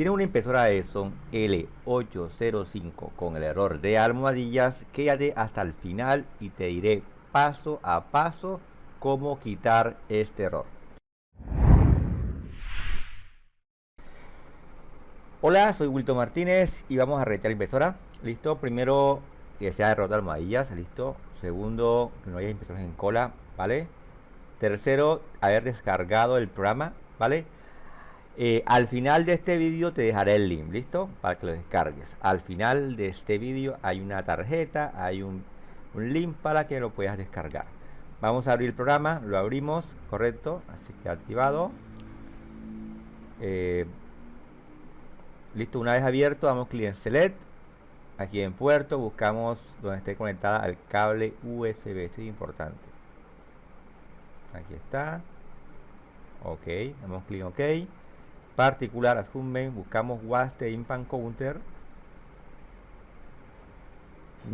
Tiene una impresora Epson L805 con el error de almohadillas. Quédate hasta el final y te diré paso a paso cómo quitar este error. Hola, soy Wilton Martínez y vamos a retar la impresora. Listo, primero que sea error de almohadillas, listo. Segundo, que no haya impresoras en cola, ¿vale? Tercero, haber descargado el programa, ¿vale? Eh, al final de este vídeo te dejaré el link, ¿listo? Para que lo descargues. Al final de este vídeo hay una tarjeta, hay un, link para que lo puedas descargar. Vamos a abrir el programa, lo abrimos, correcto, así que activado. Eh, listo, una vez abierto, damos clic en Select. Aquí en puerto buscamos donde esté conectada al cable USB, esto es importante. Aquí está. Ok, damos clic en OK particular asumen buscamos WAST de Impan Counter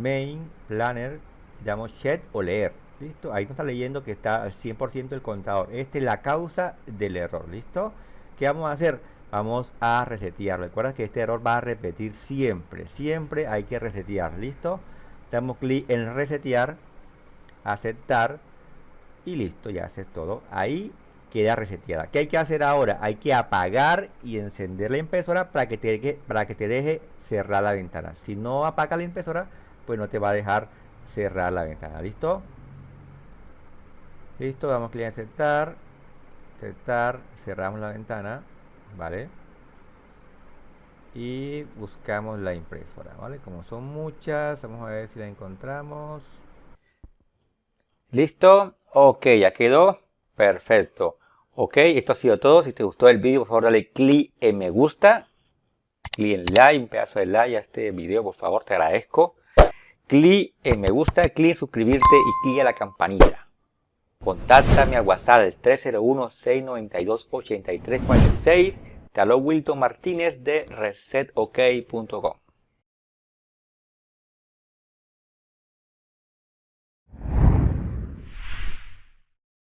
main planner damos chat o leer. Listo ahí nos está leyendo que está al 100% el contador. Esta es la causa del error listo ¿qué vamos a hacer? vamos a resetear. Recuerda que este error va a repetir siempre siempre hay que resetear listo damos clic en resetear aceptar y listo ya hace todo ahí queda reseteada. ¿Qué hay que hacer ahora? Hay que apagar y encender la impresora para que te deje, para que te deje cerrar la ventana. Si no apaga la impresora, pues no te va a dejar cerrar la ventana. ¿Listo? Listo, damos clic en aceptar. Aceptar, cerramos la ventana. ¿Vale? Y buscamos la impresora, ¿vale? Como son muchas, vamos a ver si la encontramos. ¿Listo? Ok, ya quedó. Perfecto. Ok, esto ha sido todo. Si te gustó el vídeo, por favor dale clic en me gusta. Clic en like, un pedazo de like a este video, por favor, te agradezco. Clic en me gusta, clic en suscribirte y clic a la campanilla. Contáctame al WhatsApp 301-692-8346. Te Wilton Martínez de resetok.com.